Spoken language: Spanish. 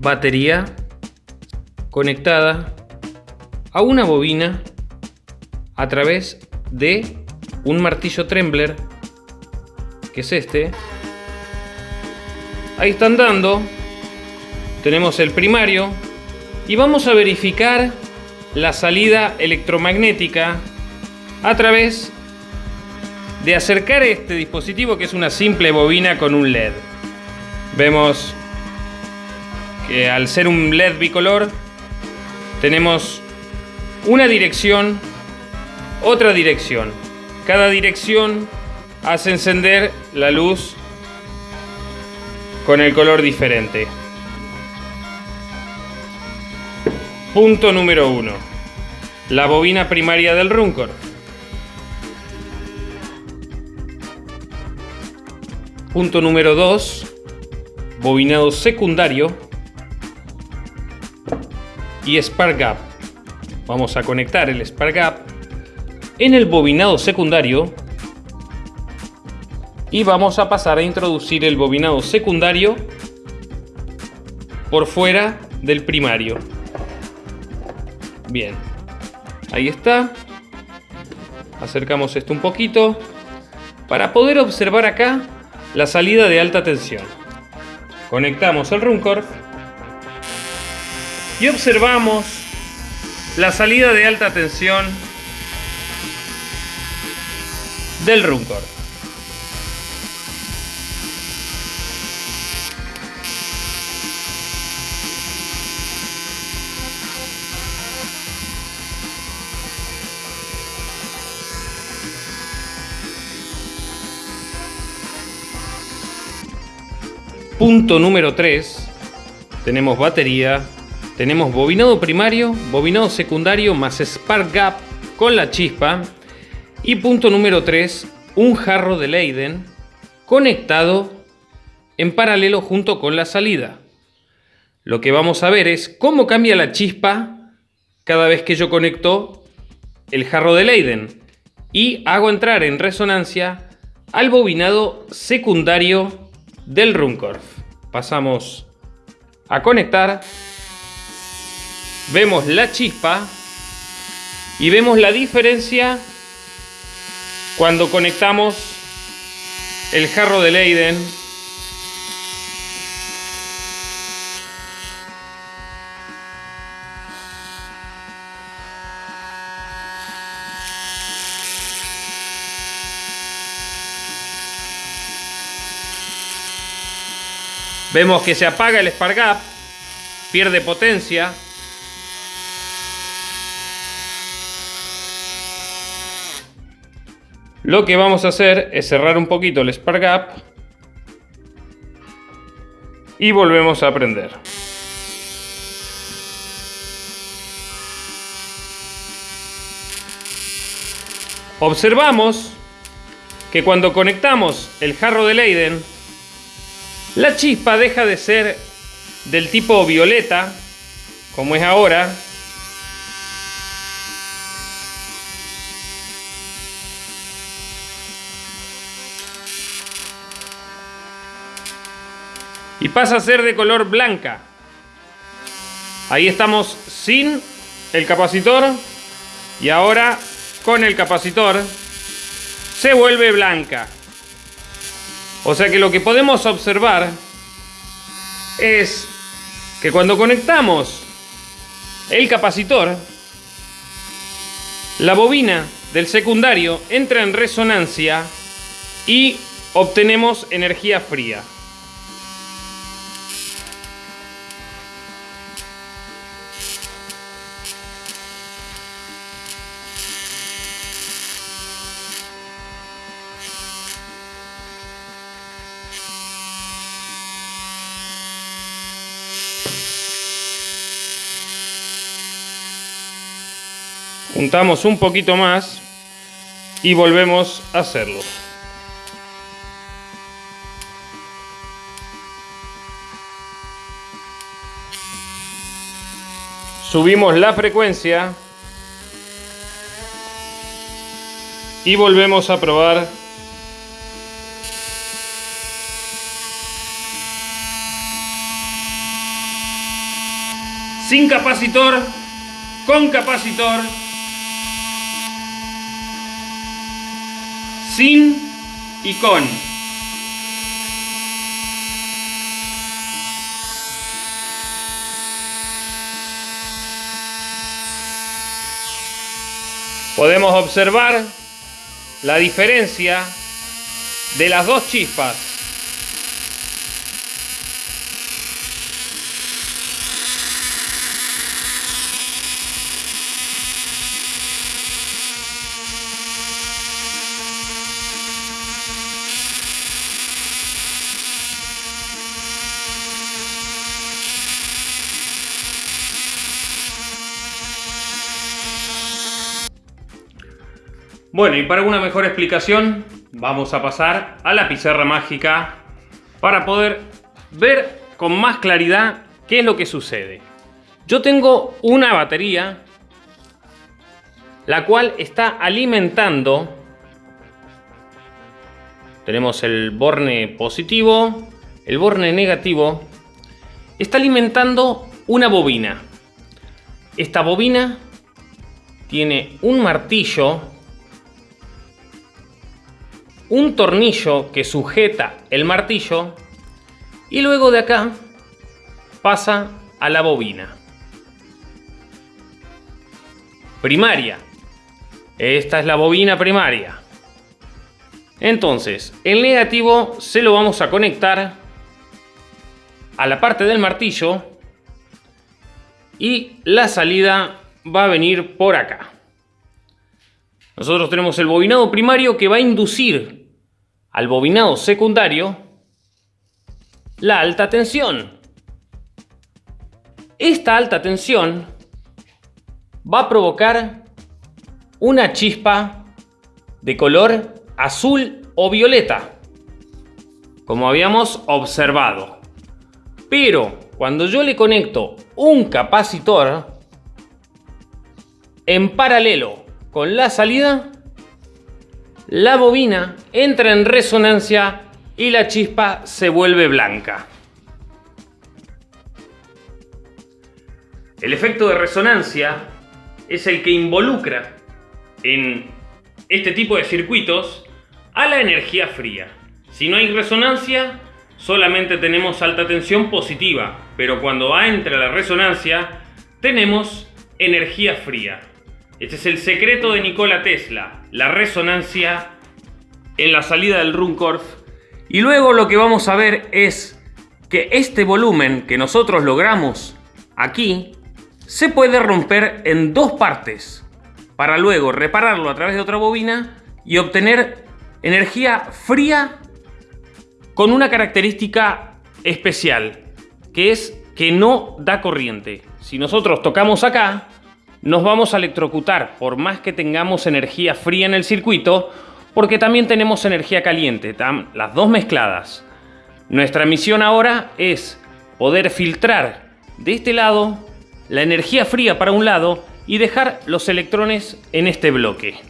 batería conectada a una bobina a través de un martillo Trembler, que es este. Ahí están dando. Tenemos el primario. Y vamos a verificar la salida electromagnética a través de acercar este dispositivo que es una simple bobina con un LED. Vemos al ser un LED bicolor tenemos una dirección, otra dirección. Cada dirección hace encender la luz con el color diferente. Punto número 1. La bobina primaria del Runcor. Punto número 2. Bobinado secundario y Spark Gap. Vamos a conectar el Spark Gap en el bobinado secundario y vamos a pasar a introducir el bobinado secundario por fuera del primario. Bien, ahí está. Acercamos esto un poquito para poder observar acá la salida de alta tensión. Conectamos el Runcorf y observamos la salida de alta tensión del Runcor. Punto número 3. Tenemos batería, tenemos bobinado primario, bobinado secundario más spark gap con la chispa. Y punto número 3, un jarro de Leiden conectado en paralelo junto con la salida. Lo que vamos a ver es cómo cambia la chispa cada vez que yo conecto el jarro de Leiden y hago entrar en resonancia al bobinado secundario del Runcorf. Pasamos a conectar vemos la chispa y vemos la diferencia cuando conectamos el jarro de Leiden Vemos que se apaga el Spark Gap, pierde potencia, Lo que vamos a hacer es cerrar un poquito el Spark Gap y volvemos a prender. Observamos que cuando conectamos el jarro de Leiden, la chispa deja de ser del tipo violeta, como es ahora, y pasa a ser de color blanca. Ahí estamos sin el capacitor y ahora con el capacitor se vuelve blanca. O sea que lo que podemos observar es que cuando conectamos el capacitor, la bobina del secundario entra en resonancia y obtenemos energía fría. Juntamos un poquito más y volvemos a hacerlo. Subimos la frecuencia y volvemos a probar sin capacitor, con capacitor, sin y con. Podemos observar la diferencia de las dos chispas. Bueno, y para una mejor explicación, vamos a pasar a la pizarra mágica para poder ver con más claridad qué es lo que sucede. Yo tengo una batería la cual está alimentando. Tenemos el borne positivo el borne negativo. Está alimentando una bobina. Esta bobina tiene un martillo un tornillo que sujeta el martillo y luego de acá pasa a la bobina. Primaria. Esta es la bobina primaria. Entonces, el negativo se lo vamos a conectar a la parte del martillo y la salida va a venir por acá. Nosotros tenemos el bobinado primario que va a inducir al bobinado secundario la alta tensión. Esta alta tensión va a provocar una chispa de color azul o violeta, como habíamos observado. Pero cuando yo le conecto un capacitor en paralelo con la salida, la bobina entra en resonancia y la chispa se vuelve blanca. El efecto de resonancia es el que involucra en este tipo de circuitos a la energía fría. Si no hay resonancia, solamente tenemos alta tensión positiva, pero cuando entra la resonancia, tenemos energía fría. Este es el secreto de Nikola Tesla, la resonancia en la salida del Runcorf. Y luego lo que vamos a ver es que este volumen que nosotros logramos aquí se puede romper en dos partes para luego repararlo a través de otra bobina y obtener energía fría con una característica especial que es que no da corriente. Si nosotros tocamos acá, nos vamos a electrocutar por más que tengamos energía fría en el circuito, porque también tenemos energía caliente, las dos mezcladas. Nuestra misión ahora es poder filtrar de este lado la energía fría para un lado y dejar los electrones en este bloque.